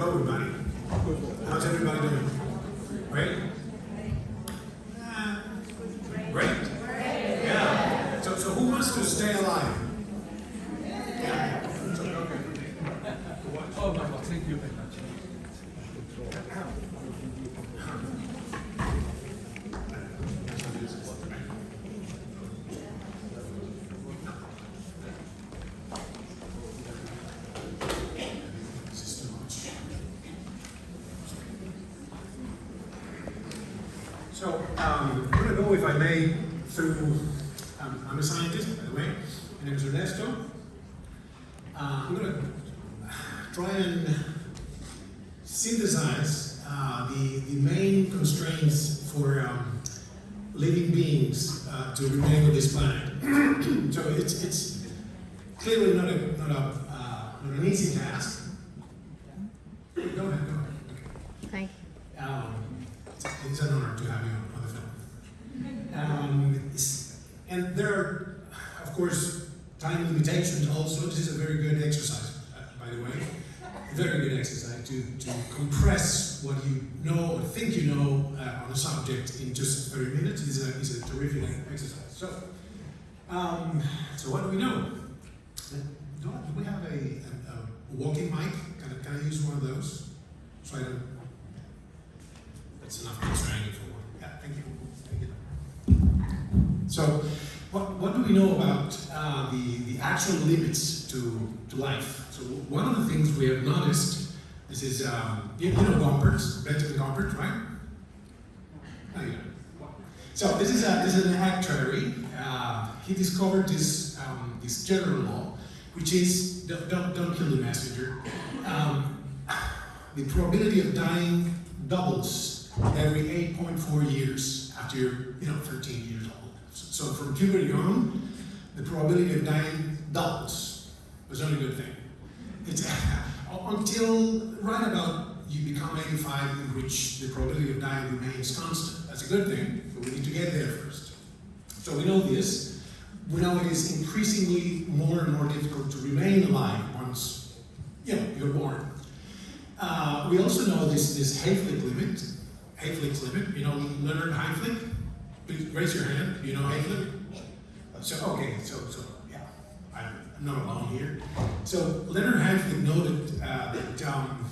Hello, everybody. How's everybody doing? Great? Uh, Great? Yeah. So, so who wants to stay alive? Yeah. So, okay. Oh, no, no, thank you very much. This is too much. So, um, May, through. Um, I'm a scientist, by the way. My name is Ernesto. Uh, I'm going to try and synthesize uh, the, the main constraints for um, living beings uh, to remain on this planet. so it's, it's clearly not a, not a uh, not an easy task. Go ahead, go ahead. Thank Um, it's, it's an honor to have you on the film. Um, it's- and there are, of course, time limitations also. This is a very good exercise, uh, by the way. A very good exercise to, to compress what you know or think you know uh, on a subject in just 30 minutes is a, is a terrific exercise. So, um, so what do we know? Do, we have a, a, a walking mic? Can I, can I use one of those? So I don't that's enough constraining for one. Yeah, thank you. Thank you. So, what, what do we know about uh, the, the actual limits to, to life? So, one of the things we have noticed, this is, um, you, know Gompertz, Benjamin Gompertz, right? Oh, yeah. So, this is, a, this is an actuary. Uh, he discovered this, um, this general law, which is don't, don't, don't kill the messenger. Um, the probability of dying doubles every 8.4 years after you're, you know, 13 years old. So, from puberty on, the probability of dying doubles. It's not a good thing. It's until right about you become 85, in which the probability of dying remains constant. That's a good thing, but we need to get there first. So we know this. We know it is increasingly more and more difficult to remain alive once, you know, you're born. Uh, we also know this, this Hayflick limit, Hayflick's limit, you know Leonard Hayflick? Please raise your hand, you know Hayflick? So, okay, so, so, yeah, I'm not alone here. So Leonard Hayflick noted uh, that um,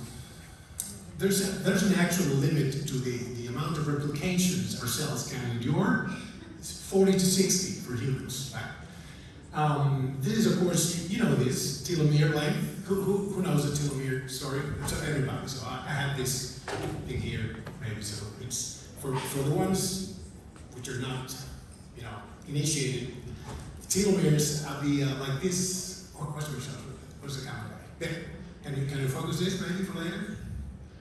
there's, a, there's an actual limit to the, the amount of replications our cells can endure. It's 40 to 60 for humans. Right? Um, this is, of course, you know this, telomere length. Who, who, who knows the telomere story? So everybody. So I, I have this thing here, maybe. So it's for, for the ones which are not, you know, initiated. Telomeres have the, uh, like this, or what's the shot? What's the camera guy? There. Can you, can you focus this maybe for later?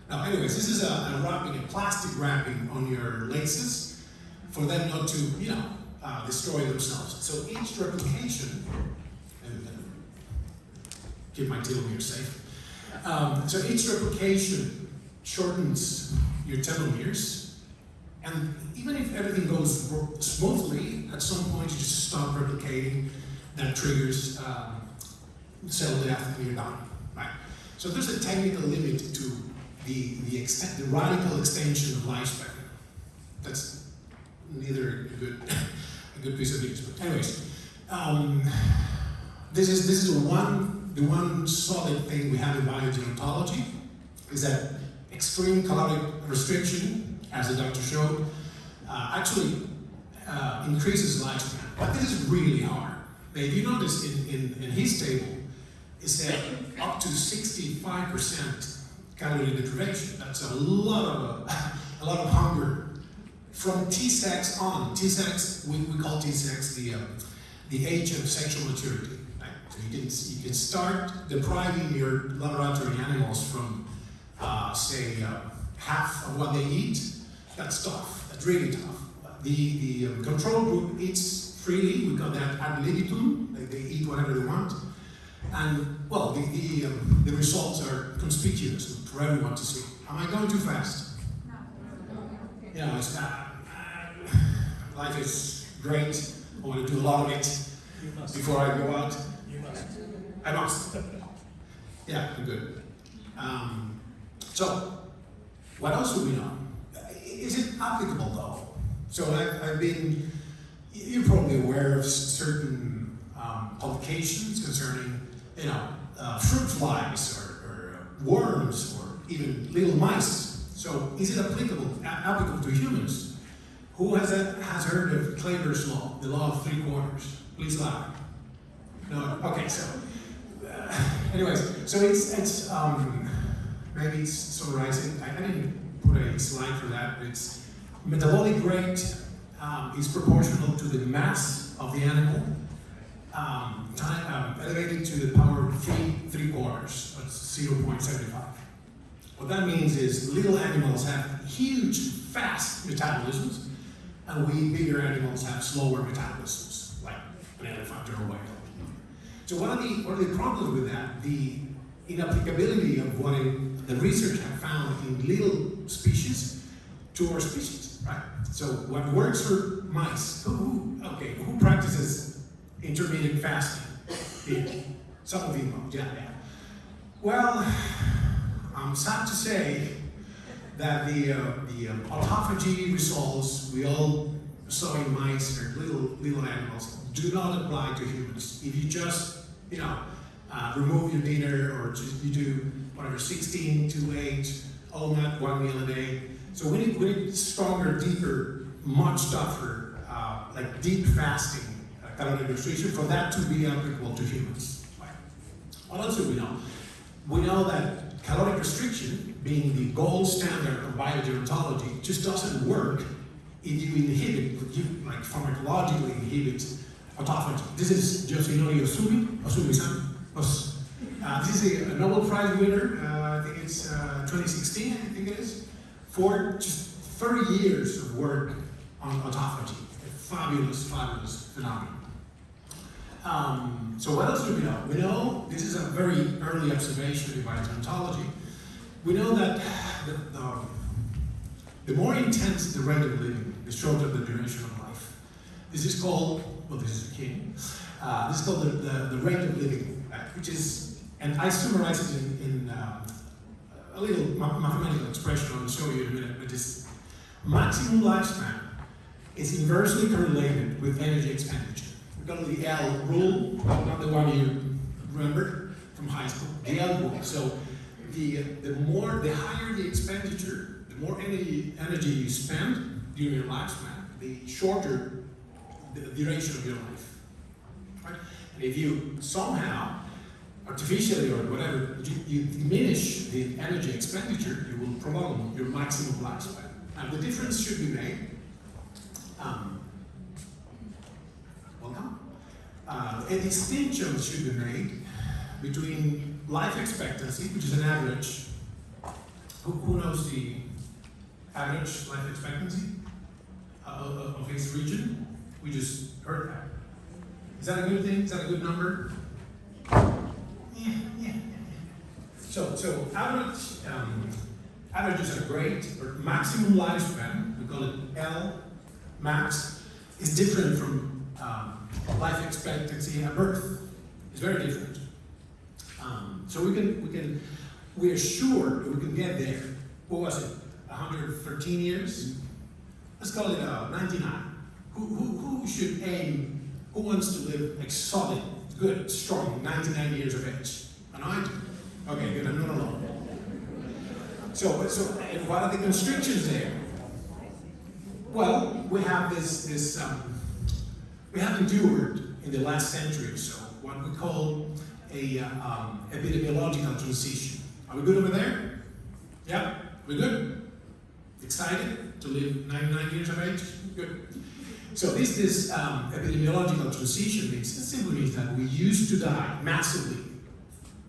Now, anyways, this is a, a wrapping, a plastic wrapping on your laces for them not to, you know, uh, destroy themselves. So each replication, and uh, keep my telomere safe. Um, so each replication shortens your telomeres, and even if everything goes smoothly, at some point you just stop replicating. That triggers um, cell death, and you're done. Right. So there's a technical limit to the the extent, the radical extension of lifespan. That's neither a good a good piece of news. But anyways, um, this is this is one the one solid thing we have in biogerontology is that extreme caloric restriction, as the doctor showed, uh, actually uh, increases lifespan. But this is really hard. Now, if you notice in, in, in his table, it said up to 65% calorie deprivation. That's a lot of a lot of hunger from T-sex on. T-sex, we, we call T-sex the um, the age of sexual maturity. So you can you can start depriving your laboratory animals from uh, say uh, half of what they eat. That's tough. That's really tough. The the um, control group eats freely. We call that ad libitum. They, they eat whatever they want. And well, the the, um, the results are conspicuous for everyone to see. Am I going too fast? You know, it's not. Life is great. I want to do a lot of it before I go out. You must. I must. Yeah, I'm good. Um, So, what else do we know? Is it applicable though? So I've, I've been, you're probably aware of certain um, publications concerning, you know, uh, fruit flies or, or uh, worms or even little mice. So is it applicable, a- applicable to humans? Who has, that, has heard of Kleiber's law, the law of three quarters? Please laugh. No, okay, so, uh, anyways, so it's, it's, um, maybe it's summarizing, I, I didn't put a slide for that, it's metabolic rate um, is proportional to the mass of the animal, um, time, um, elevated to the power of three, three quarters, that's 0.75. What that means is little animals have huge, fast metabolisms, and we bigger animals have slower metabolisms, like an elephant or a whale. So what are the what the problems with that? The inapplicability of what the research have found in little species to our species, right? So what works for mice? Who, okay? Who practices intermittent fasting? Some of you, yeah, yeah. Well, I'm sad to say that the uh, the um, autophagy results we all saw in mice or little little animals do not apply to humans. If you just you know uh, remove your dinner or just you do whatever 16 to 8 all night one meal a day. So we need, we need stronger, deeper, much tougher, uh, like deep fasting uh, caloric restriction for that to be applicable to humans. What else do we know? We know that caloric restriction, being the gold standard of biogerontology, just doesn't work if you inhibit, if you like pharmacologically inhibit autophagy. This is Yoshinori Ohsumi, Ohsumi-san. Os- Uh, this is a, Nobel Prize winner, uh, I think it's uh, 2016, I think it is, for just 30 years of work on autophagy. A fabulous, fabulous phenomenon. Um, so what else do we know? We know, this is a very early observation in biogerontology, we know that the, the, the more intense the rate of living, the shorter the duration of life. This is called, well this is a king, uh, this is called the, the, the rate of living, uh, which is, and I summarize it in, in um, a little mathematical expression I'll show you in a minute, but this maximum lifespan is inversely correlated with energy expenditure. We call it the L rule, not the one you remember from high school, the L rule. So the, the more, the higher the expenditure, the more energy, energy you spend during your lifespan, the shorter the duration of your life. Right? And if you somehow, artificially or whatever, you, you diminish the energy expenditure, you will prolong your maximum lifespan. And the difference should be made. Um, welcome. Uh, a distinction should be made between life expectancy, which is an average. Who, who knows the average life expectancy uh, of, his region? We just heard that. Is that a good thing? Is that a good number? Yeah, yeah, yeah. yeah. So, so average, um, averages are great, but maximum lifespan, we call it L max, is different from um, life expectancy at birth. It's very different. Um, so we can, we can, we are sure that we can get there. What was it? 113 years? Let's call it uh, 99. Who, who, who should aim, who wants to live like solid, good, strong, 99 years of age? And I do. Okay, good, I'm not alone. So, so what are the constrictions there? Well, we have this, this um, we have endured in the last century or so what we call a uh, um, epidemiological transition. Are we good over there? Yeah, we're good? Excited to live 99 years of age? Good. So this, this um, epidemiological transition means, it simply means that we used to die massively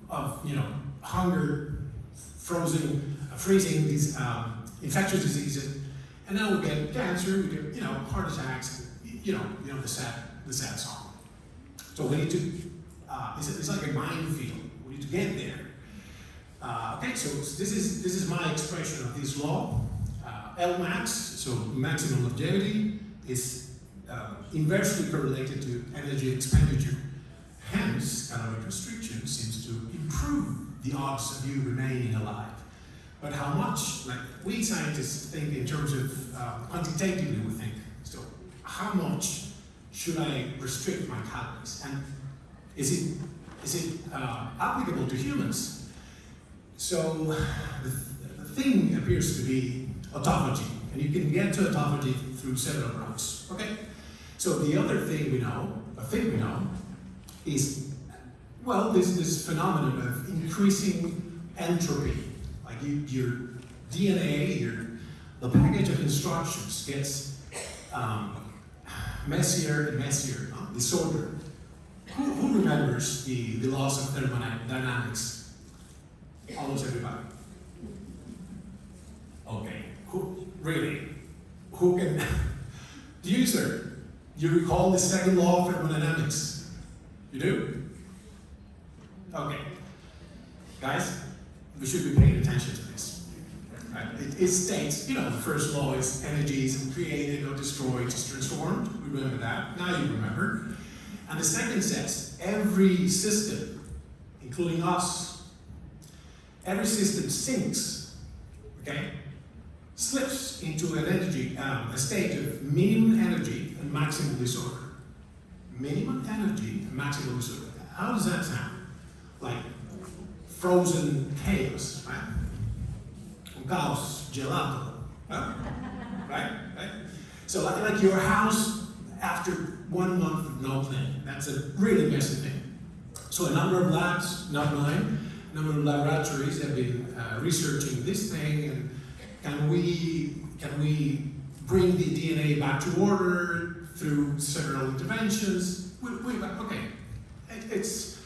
of, you know, hunger, frozen, uh, freezing, these um, infectious diseases, and then we get cancer, we get, you know, heart attacks, you know, you know the sad, the sad song. So we need to, uh, it's, it's like a minefield. We need to get there. Uh, okay, so this is this is my expression of this law. Uh, L max, so maximum longevity, is uh, inversely correlated to energy expenditure. Hence, caloric restriction seems to improve the odds of you remaining alive. but how much? Like we scientists think in terms of uh, quantitatively, we think. So how much should I restrict my calories? And is it is it uh, applicable to humans? So the, the thing appears to be autophagy, and you can get to autophagy through several routes. Okay. So the other thing we know, a thing we know, is well, this this phenomenon of increasing entropy, like you, your DNA, your the package of instructions gets um, messier and messier, uh, disordered. Who, who remembers the, the laws of thermodynamics? Almost everybody. Okay. Who really? Who can? you, sir? You recall the second law of thermodynamics? You do? Okay. Guys, we should be paying attention to this. It, it states, you know, the first law is energy isn't created or destroyed, it's transformed. We remember that. Now you remember. And the second says, every system, including us, every system sinks, okay, slips into an energy, um, a state of minimum energy and maximum disorder. Minimum energy and maximum disorder. How does that sound? Like frozen chaos, right? Caos gelato, huh? right? Right? So like, like your house after one month of no cleaning. That's a really messy thing. So a number of labs, not mine, a number of laboratories have been uh, researching this thing and can we, can we bring the DNA back to order through several interventions? We, we, okay, it, it's,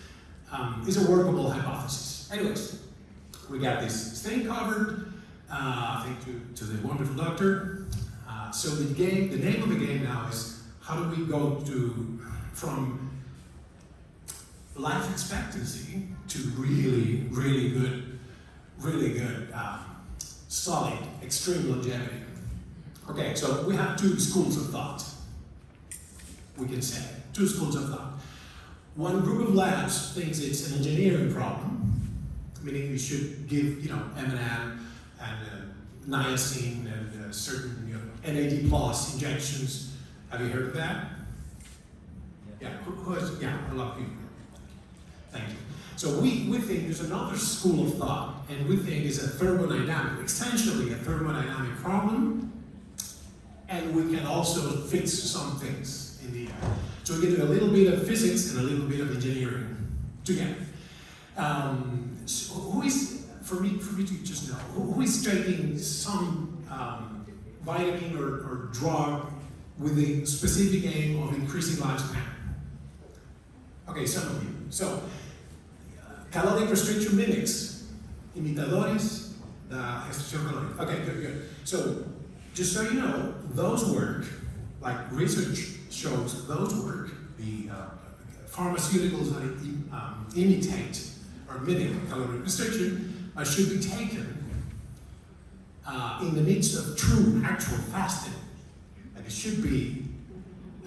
um, it's a workable hypothesis. Anyways, we got this thing covered, uh, thank you to the wonderful doctor. Uh, so the game, the name of the game now is how do we go to from life expectancy to really, really good, really good, um, solid, extreme longevity. Okay, so we have two schools of thought. We can say two schools of thought. One group of labs thinks it's an engineering problem, meaning we should give, you know, NMN and uh, niacin and uh, certain you know, NAD plus injections. Have you heard of that? Yeah, who, who has, yeah, a lot of people. Thank you. So we, we think there's another school of thought, and we think it's a thermodynamic, essentially a thermodynamic problem, and we can also fix some things in the air. So we do a little bit of physics and a little bit of engineering together. Um, so who is, for me, for me to just know, who, is taking some um, vitamin or, or drug with the specific aim of increasing lifespan? Okay, some of you. So, caloric restriction mimics, imitadores, the restricción. Okay, good, good. So, just so you know, those work, like research shows, those work, the uh, pharmaceuticals that um, imitate or mimic caloric restriction uh, should be taken uh, in the midst of true, actual fasting. And it should be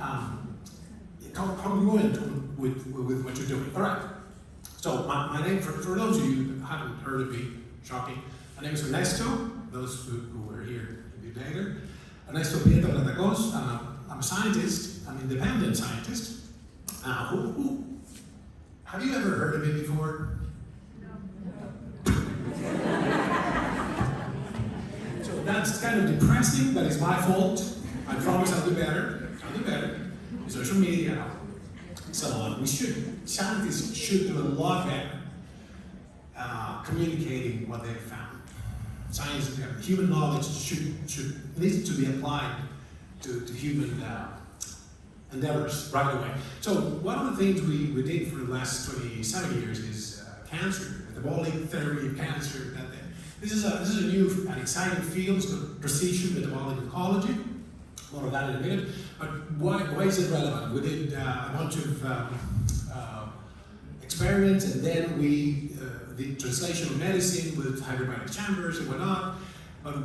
um, congruent with, with what you're doing. All right. So my, my name, for, for those of you that haven't heard of me, shocking, my name is Ernesto. Those who, who were here a bit later. Ernesto Prieto Gratacós. Uh, I'm a scientist. An independent scientist. Uh, who, who, have you ever heard of me before? No. so that's kind of depressing, but it's my fault. I promise I'll do better. I'll do better. Social media. So uh, we should, scientists should do a lot better uh, communicating what they've found. Science, human knowledge should, should needs to be applied to, to human uh, endeavors right away. So one of the things we, we did for the last 27 years is uh, cancer, metabolic theory of cancer. That, this is a this is a new and exciting field. It's called precision metabolic oncology. More of that in a minute. But why, why is it relevant? We did uh, a bunch of um, uh, experiments, and then we uh, did translational medicine with hyperbaric chambers and whatnot. But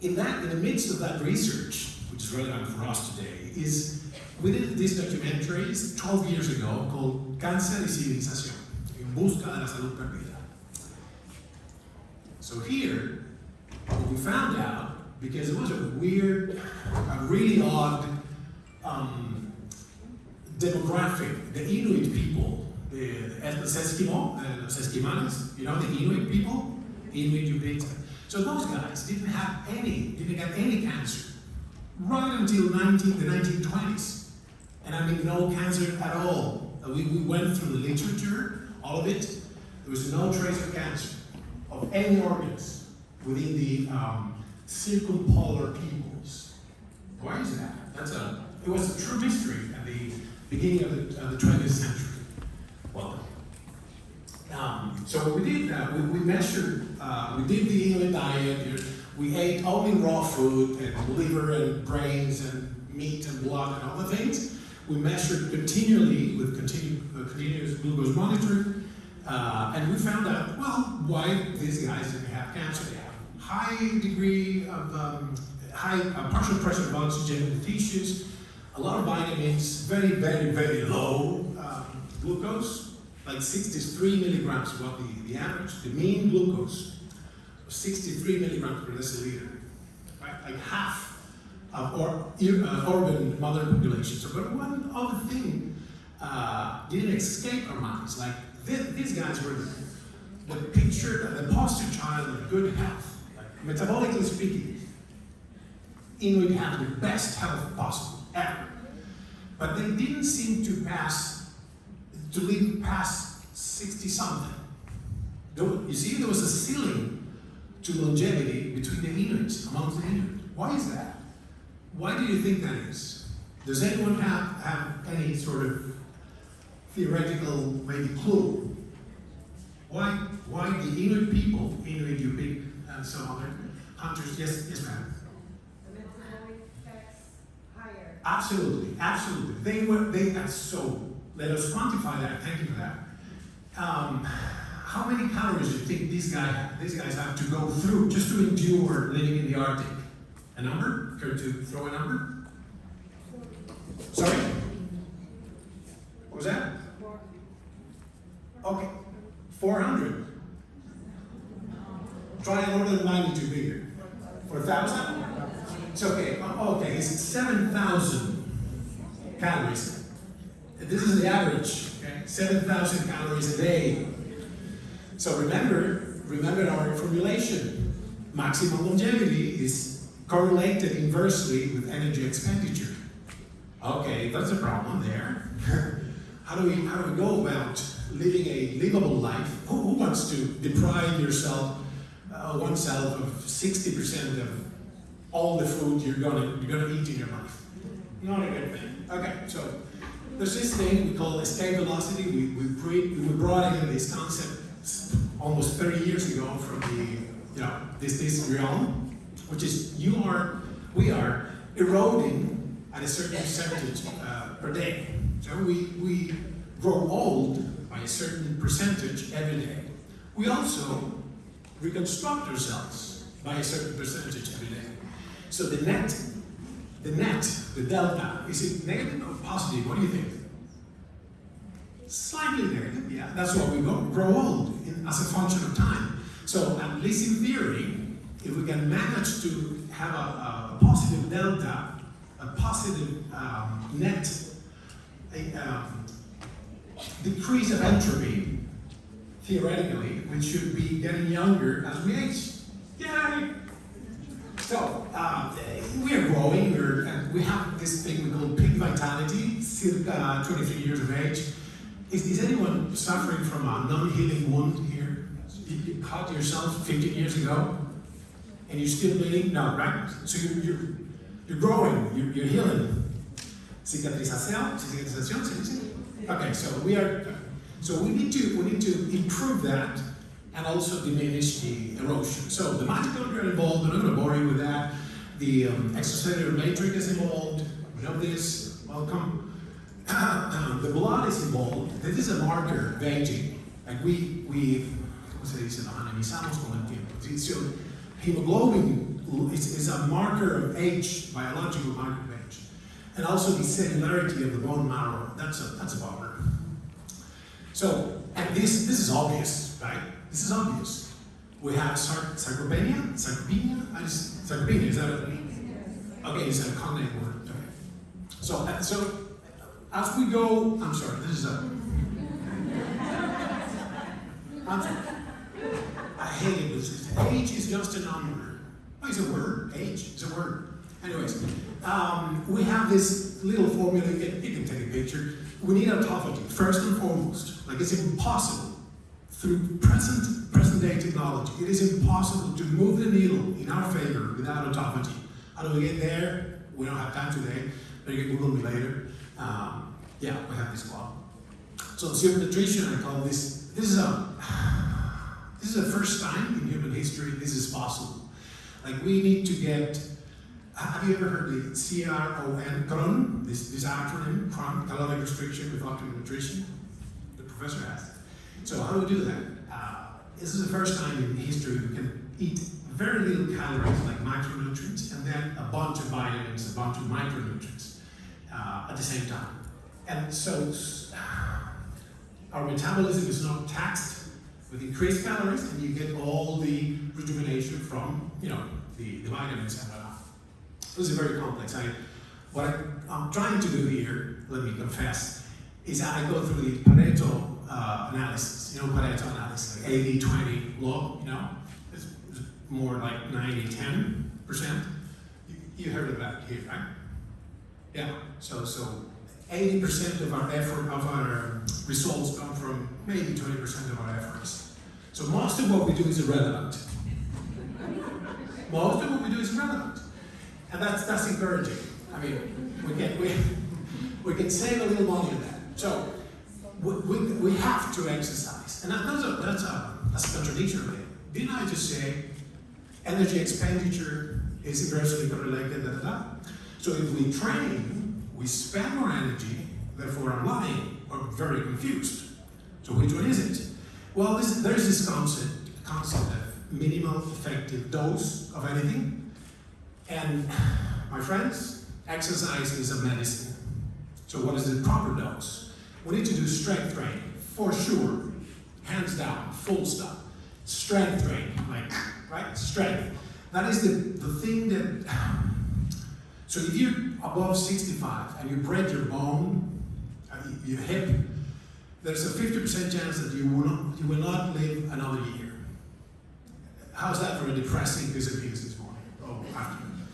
in that, in the midst of that research, which is relevant for us today, is we did this documentary 12 years ago called Cáncer y Civilización, En Busca de la Salud Perdida. So here, we found out, because it was a weird, a really odd um, demographic, the Inuit people, the ethnic Eskimo, Esquimales, you know, the Inuit people, Inuit Ute. So those guys didn't have any, didn't get any cancer right until 19, the 1920s. And I mean, no cancer at all. We, we went through the literature, all of it. There was no trace of cancer of any organs within the um, circumpolar peoples. Why is that? That's a, it was a true mystery at the beginning of the, of the 20th century. Well, um, so what we did, uh, we, we measured, uh, we did the Inuit diet, we ate only raw food and liver and brains and meat and blood and all the things. We measured continually with continu- uh, continuous glucose monitoring, uh, and we found out, well, why these guys didn't have cancer. They have high degree of um, high uh, partial pressure of oxygen in the tissues, a lot of vitamins, very, very, very low um, glucose, like 63 milligrams was the, the average. The mean glucose was 63 milligrams per deciliter, right? Like half or, uh, urban modern populations. But one other thing uh, didn't escape our minds. Like thi- these guys were the, the picture, the poster child of good health. Like, metabolically speaking, Inuit have the best health possible ever. But they didn't seem to pass, to live past 60 something. You see, there was a ceiling to longevity between the Inuits, amongst the Inuit. Why is that? Why do you think that is? Does anyone have, have any sort of theoretical maybe clue? Why, why the Inuit people, Inuit, Yupik, and some other hunters, yes, yes ma'am? The metabolic effects higher. Absolutely, absolutely. They were, they, that's so, let us quantify that, thank you for that. Um, how many calories do you think these guys, these guys have to go through just to endure living in the Arctic? A number? Care to throw a number? Sorry? What was that? Okay, four hundred. Try an order of magnitude bigger. For a thousand? It's okay. Oh, okay, it's seven thousand calories. This is the average. Okay, seven thousand calories a day. So remember, remember our formulation. Maximum longevity is correlated inversely with energy expenditure. Okay, that's a problem there. how do we how do we go about living a livable life? Who, who wants to deprive yourself, uh, oneself, of sixty percent of all the food you're gonna you're gonna eat in your life? Not a good thing. Okay, so there's this thing we call escape velocity. We we, pre, we brought in this concept almost 30 years ago from the you know this this realm, which is you are we are eroding at a certain percentage uh, per day. So we, we grow old by a certain percentage every day. We also reconstruct ourselves by a certain percentage every day. So the net, the net, the delta, is it negative or positive? What do you think? Slightly negative, yeah. That's why we grow old in, as a function of time. So at least in theory, if we can manage to have a, a positive delta, a positive um, net a, um, decrease of entropy, theoretically, we should be getting younger as we age. Yay! So, uh, we are growing, we're, and we have this thing we call peak vitality, circa 23 years of age. Is, is anyone suffering from a non-healing wound here? You, you caught yourself 15 years ago, and you're still bleeding? No, right? So you're, you're, you're growing, you're, you're healing. Cicatrización, cicatrización, dice? Okay, so we are, so we need to, we need to improve that and also diminish the erosion. So the mitochondria are involved, I'm not going to bore you with that. The um, extracellular matrix is involved, we know this, welcome. the blood is involved, this is a marker of aging. Like we, we, ¿cómo se dice? Analizamos con el tiempo. Hemoglobin is, is a marker of age, biological marker of age. And also the cellularity of the bone marrow, that's a, that's a bummer. So, and this, this is obvious, right? This is obvious. We have sar- sarcopenia, sarcopenia, I just, sarcopenia, is that a, okay, it's a cognate word, okay. So, uh, so, as we go, I'm sorry, this is a. I'm sorry. I hate it, because age is just a number. Oh, it's a word, age is a word. Anyways, um, we have this little formula, you can, can take a picture. We need autophagy, first and foremost. Like it's impossible through present present day technology, it is impossible to move the needle in our favor without autophagy. How do we get there? We don't have time today, but you can Google me later. Um, yeah, we have this law. So super nutrition, I call this. This is a this is the first time in human history this is possible. Like we need to get. Have you ever heard the CRON, CRON, this, this acronym, chronic caloric restriction with optimal nutrition? The professor has. So how do we do that? Uh, this is the first time in history we can eat very little calories like micronutrients, and then a bunch of vitamins, a bunch of micronutrients uh, at the same time. And so our metabolism is not taxed with increased calories and you get all the rejuvenation from, you know, the, the vitamins and whatnot. This is very complex. I, what I, I'm trying to do here, let me confess, is I go through the Pareto uh, analysis, you know, Pareto analysis, like 80 20 law, you know, it's, it's more like 90 10 percent. You, you heard of that here, right? Yeah, so, so 80 percent of our effort, of our results come from maybe 20 percent of our efforts. So most of what we do is irrelevant. Most of what we do is irrelevant. And that's, that's encouraging. I mean, we can, we, we can save a little money on that. So, we, we, we have to exercise. And that- that's a, that's a, that's a contradiction, really. Didn't I just say energy expenditure is inversely correlated, da, da, da? So if we train, we spend more energy, therefore I'm lying, or very confused. So which one is it? Well, this, there's this concept, concept of minimal effective dose of anything. And my friends, exercise is a medicine. So what is the proper dose? We need to do strength training, for sure. Hands down, full stop. Strength training, like, right? Strength. That is the, the thing that, so if you're above 65 and you break your bone, uh, your hip, there's a 50% chance that you will not, you will not live another year. How's that for a depressing news this morning? Oh, afternoon.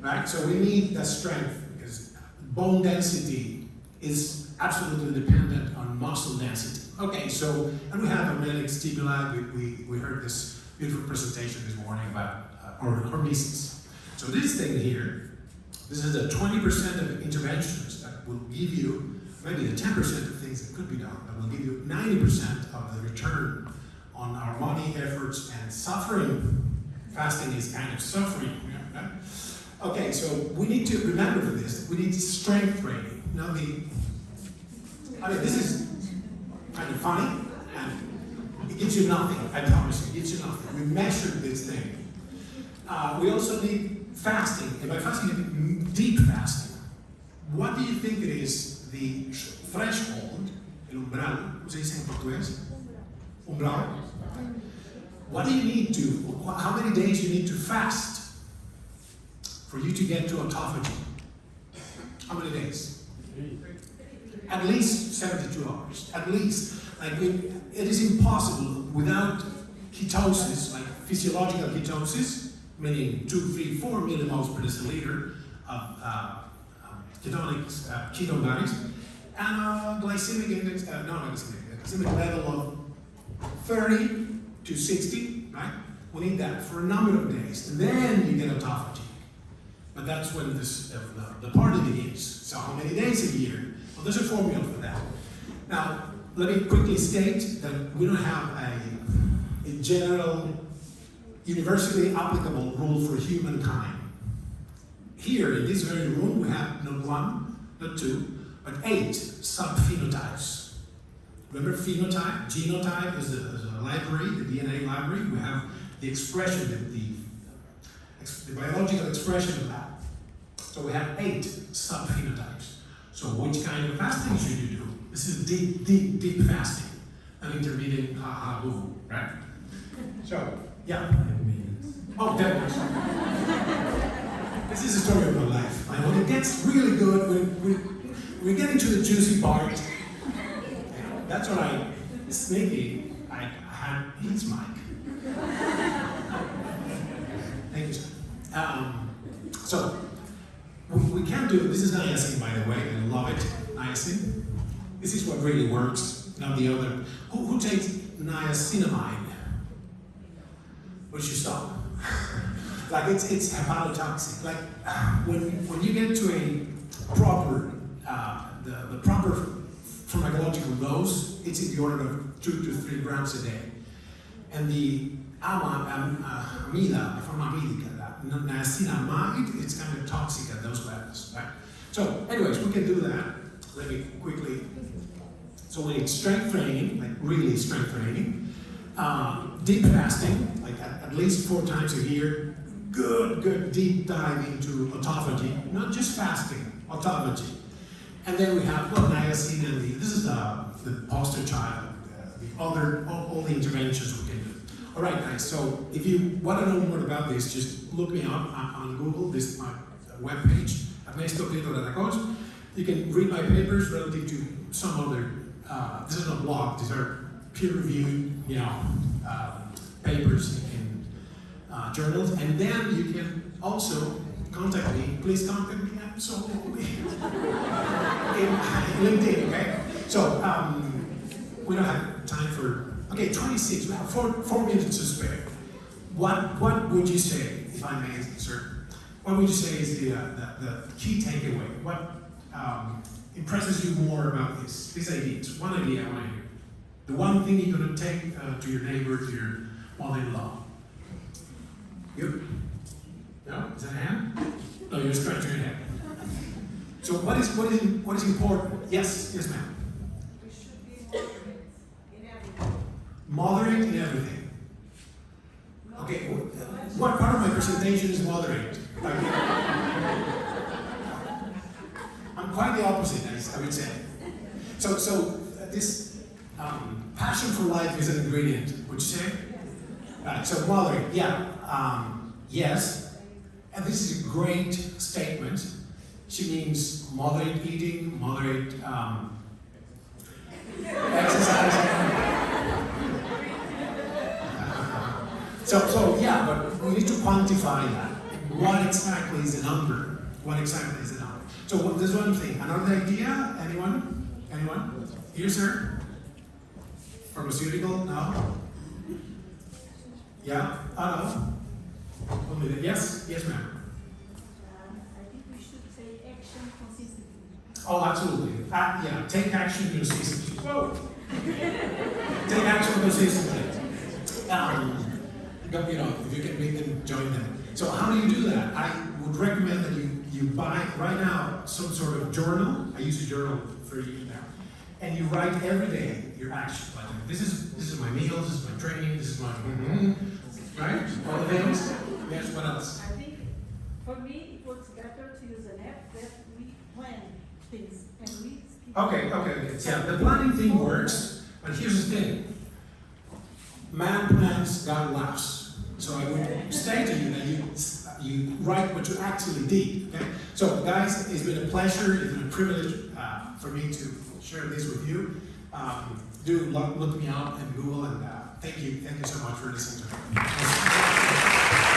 Right? So we need that strength because bone density is absolutely dependent on muscle density. Okay, so, and we have a magnetic stimuli. We, we, we heard this beautiful presentation this morning about uh, hor- hormesis. So this thing here, this is the 20% of interventions that will give you, maybe the 10% of things that could be done, that will give you 90% of the return on our money, efforts, and suffering. Fasting is kind of suffering. right? Okay, so we need to remember for this, we need strength training. Now the, I mean, this is kind of funny, and it gives you nothing, I promise you, it gives you nothing. We measured this thing. Uh, we also need fasting, and by fasting, I mean deep fasting. What do you think it is the threshold, el umbral, ¿cómo se dice en portugués? Umbral. What do you need to, how many days you need to fast for you to get to autophagy? How many days? At least 72 hours. At least. Like we, it is impossible without ketosis, like physiological ketosis, meaning 2, 3, 4 millimoles per deciliter of uh, um, ketonic uh, ketone bodies, and a glycemic index, uh, no, not glycemic, glycemic level of 30 to 60, right? We need that for a number of days. And then you get autophagy. But that's when this, uh, the, the party begins. So how many days a year? Well, there's a formula for that. Now, let me quickly state that we don't have a, a general, universally applicable rule for humankind. Here in this very room, we have not one, not two, but eight subphenotypes. Remember phenotype, genotype is the, is library, the DNA library. We have the expression, the, the, the biological expression of that. So we have eight subphenotypes. So which kind of fasting should you do? This is deep, deep, deep fasting. An intermittent ha uh, ha uh, boo, right? So Yeah. Oh, was. this is a story of my life. And when it gets really good, when we, we get into the juicy part, that's when I, sneaky, I had his mic. Thank you. Um, so, we, we can do, this is niacin, by the way, I love it, niacin. This is what really works, not the other. Who, who takes niacinamide? Would you stop? like it's it's hepatotoxic. Like when when you get to a proper uh, the, the proper pharmacological dose, it's in the order of two to three grams a day. And the ama, um, uh, amida, pharmamedica, that niacinamide, it's kind of toxic at those levels. Right? So, anyways, we can do that. Let me quickly. So we need strength training, like really strength training. Um, deep fasting, like at, at least four times a year. Good, good deep dive into autophagy, not just fasting, autophagy. And then we have well, niacin and the, this is the, the poster child, uh, the other, all, all the interventions we can do. All right, guys, so if you want to know more about this, just look me up on, on Google, this is my webpage, Ernesto Prieto Gratacós. You can read my papers relative to some other, uh, this is a blog, these are peer-reviewed, you know, uh, papers in uh, journals, and then you can also contact me. Please contact me. I'm so lonely. in LinkedIn, okay? So um, we don't have time for. Okay, 26. We have four four minutes to spare. What what would you say, if I may, sir? What would you say is the uh, the, the key takeaway? What um, impresses you more about this these ideas? One idea I want to hear. The one thing you're going to take uh, to your neighbor, to your mother-in-law. You? No? Is that a hand? No, you're scratching your head. So what is what is what is important? Yes, yes, ma'am. We should be moderate in everything. Moderate in everything. Okay, wh- what part of my presentation is moderate? I'm quite the opposite, I, I would say. So, so uh, this um, passion for life is an ingredient. Would you say? Right. So moderate, yeah, um, yes. And this is a great statement. She means moderate eating, moderate um, exercising. So, so yeah, but we need to quantify that. What exactly is a number? What exactly is the number? So what, there's one thing. Another idea? Anyone? Anyone? Here, sir? Pharmaceutical? No? Yeah? No? Only the- Yes? Yes, ma'am. Oh, absolutely. Uh, yeah, take action consistently. Whoa! take action consistently. Um, but, you know, if you can make them join them. So how do you do that? I would recommend that you, you buy right now some sort of journal. I use a journal for years now. And you write every day your action plan. This is this is my meals, this is my training, this is my right? All the things. Yes, what else? I think for me, it works better to use an app that we plan things and we. Okay, okay, okay. Yeah, the planning thing works, but here's the thing. Man plans, God laughs. So I would say to you that you you write what you actually did. Okay. So guys, it's been a pleasure. It's been a privilege uh, for me to share this with you. Um, do look, look me up in Google and uh, thank you, thank you so much for listening to me.